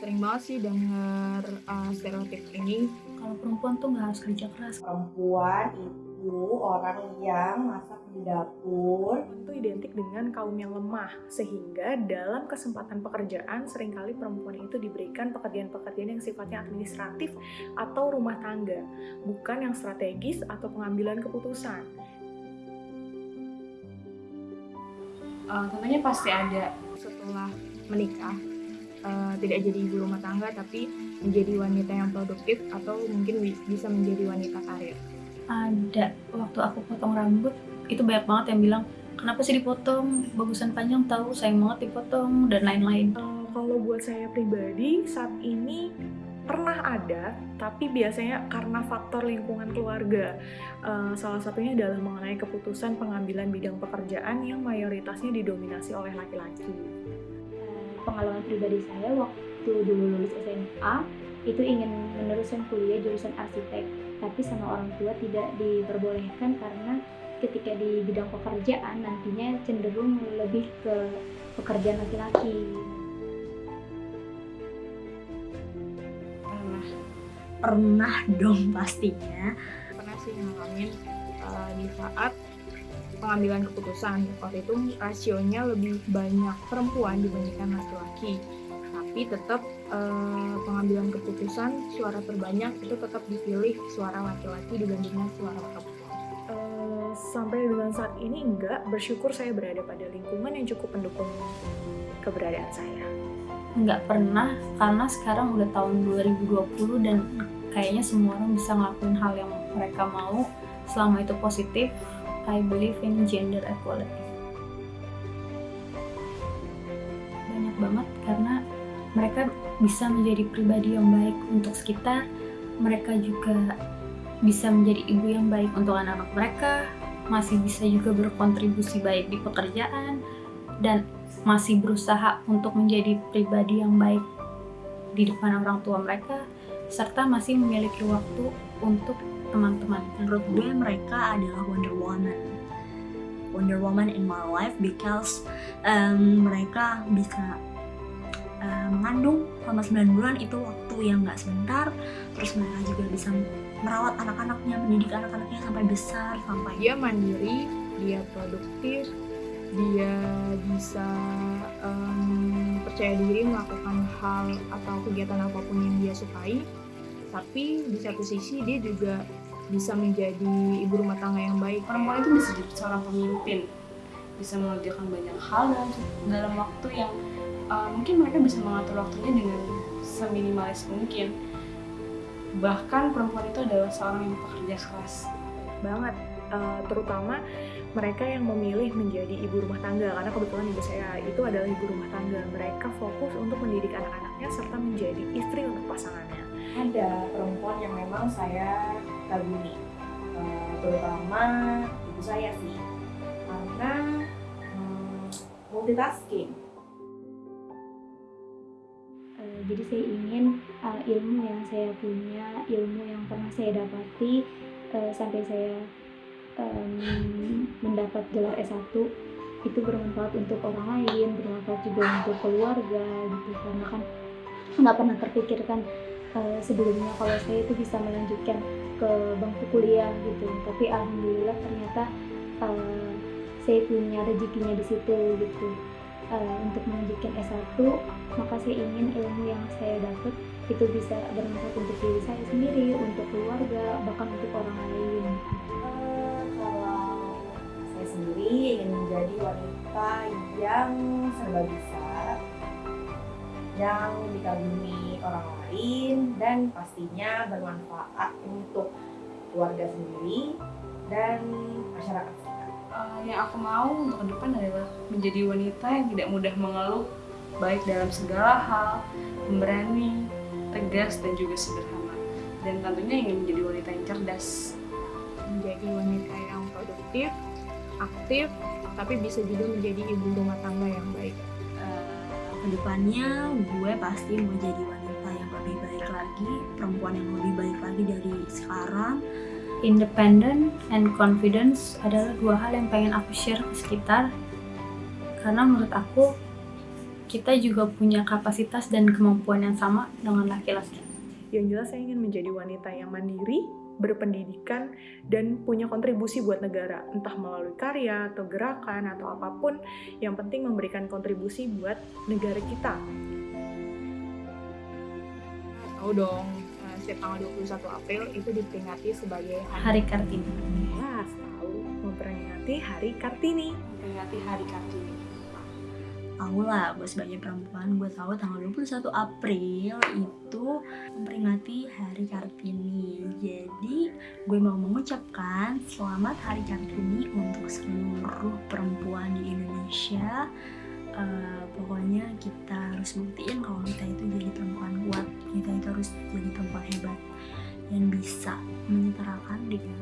Sering banget sih denger uh, stereotip ini. Kalau perempuan tuh nggak harus kerja keras. Perempuan itu orang yang masak di dapur. Itu identik dengan kaum yang lemah, sehingga dalam kesempatan pekerjaan sering kali perempuan itu diberikan pekerjaan-pekerjaan yang sifatnya administratif atau rumah tangga, bukan yang strategis atau pengambilan keputusan. Uh, tentunya pasti ada setelah menikah. Uh, tidak jadi ibu rumah tangga tapi menjadi wanita yang produktif atau mungkin bisa menjadi wanita karir. Ada. Waktu aku potong rambut itu banyak banget yang bilang kenapa sih dipotong? Bagusan panjang tahu sayang banget dipotong dan lain-lain. Uh, kalau buat saya pribadi saat ini pernah ada, tapi biasanya karena faktor lingkungan keluarga. Uh, salah satunya adalah mengenai keputusan pengambilan bidang pekerjaan yang mayoritasnya didominasi oleh laki-laki. Pengalaman pribadi saya waktu dulu lulus SMA itu ingin meneruskan kuliah jurusan arsitek, tapi sama orang tua tidak diperbolehkan karena ketika di bidang pekerjaan nantinya cenderung lebih ke pekerjaan laki-laki. pernah. Dong pastinya. Pernah sih ngalamin uh, di saat pengambilan keputusan. Waktu itu rasionya lebih banyak perempuan dibandingkan laki-laki. Tapi tetap uh, pengambilan keputusan suara terbanyak itu tetap dipilih suara laki-laki dibandingkan suara perempuan. Uh, sampai dengan saat ini enggak. Bersyukur saya berada pada lingkungan yang cukup mendukung keberadaan saya. Nggak pernah karena sekarang udah tahun 2020 dan kayaknya semua orang bisa ngelakuin hal yang mereka mau. Selama itu positif I believe in gender equality banyak banget karena mereka bisa menjadi pribadi yang baik untuk sekitar mereka juga bisa menjadi ibu yang baik untuk anak-anak mereka masih bisa juga berkontribusi baik di pekerjaan dan masih berusaha untuk menjadi pribadi yang baik di depan orang tua mereka serta masih memiliki waktu untuk teman-teman. Menurut gue mereka adalah Wonder Woman. Wonder Woman in my life because um, mereka bisa um, mengandung selama 9 bulan itu waktu yang gak sebentar terus mereka juga bisa merawat anak-anaknya, mendidik anak-anaknya sampai besar sampai dia mandiri, dia produktif, dia bisa um, percaya diri melakukan hal atau kegiatan apa pun yang dia sukai tapi di satu sisi dia juga bisa menjadi ibu rumah tangga yang baik. Perempuan itu bisa jadi seorang pemimpin bisa mengerjakan banyak hal dalam, dalam waktu yang uh, mungkin mereka bisa mengatur waktunya dengan seminimalis mungkin. Bahkan perempuan itu adalah seorang yang bekerja keras. Banget uh, terutama mereka yang memilih menjadi ibu rumah tangga karena kebetulan ibu saya itu adalah ibu rumah tangga. Mereka fokus untuk mendidik anak-anaknya serta menjadi istri untuk pasangannya. Ada perempuan yang memang saya kagumi uh, terutama ibu saya sih. Karena um, multitasking. Uh, jadi saya ingin uh, ilmu yang saya punya ilmu yang pernah saya dapati uh, sampai saya um, mendapat gelar S1 itu bermanfaat untuk orang lain, bermanfaat juga untuk keluarga gitu. Karena kan nggak pernah terpikirkan uh, sebelumnya kalau saya itu bisa melanjutkan ke bangku kuliah gitu. Tapi alhamdulillah ternyata uh, saya punya rezekinya di situ gitu. Uh, untuk melanjutkan S1 maka saya ingin ilmu yang saya dapat itu bisa bermanfaat untuk diri saya sendiri untuk keluarga bahkan untuk orang lain. Sendiri ingin menjadi wanita yang serba bisa, yang dikagumi orang lain, dan pastinya bermanfaat untuk keluarga sendiri dan masyarakat sekitar. Uh, yang aku mau untuk ke depan adalah menjadi wanita yang tidak mudah mengeluh, baik dalam segala hal, pemberani, tegas, dan juga sederhana. Dan tentunya ingin menjadi wanita yang cerdas. Menjadi wanita yang produktif, aktif tapi bisa juga menjadi ibu rumah tangga yang baik ke depannya gue pasti mau jadi wanita yang lebih baik lagi perempuan yang lebih baik lagi dari sekarang independent and confidence adalah dua hal yang pengen aku share ke sekitar karena menurut aku kita juga punya kapasitas dan kemampuan yang sama dengan laki-laki. Yang jelas saya ingin menjadi wanita yang mandiri, berpendidikan, dan punya kontribusi buat negara. Entah melalui karya, atau gerakan, atau apa pun. Yang penting memberikan kontribusi buat negara kita. Tahu dong, eh, setiap tanggal 21 April itu diperingati sebagai Hari Kartini. Jelas tahu memperingati Hari Kartini. Memperingati Hari Kartini. Tahu lah gue sebagai perempuan gue tahu tanggal 21 April itu memperingati Hari Kartini. Jadi gue mau mengucapkan selamat Hari Kartini untuk seluruh perempuan di Indonesia. Eh, pokoknya kita harus buktiin kalau kita itu jadi perempuan kuat kita itu harus jadi perempuan hebat yang bisa menyetarakan dengan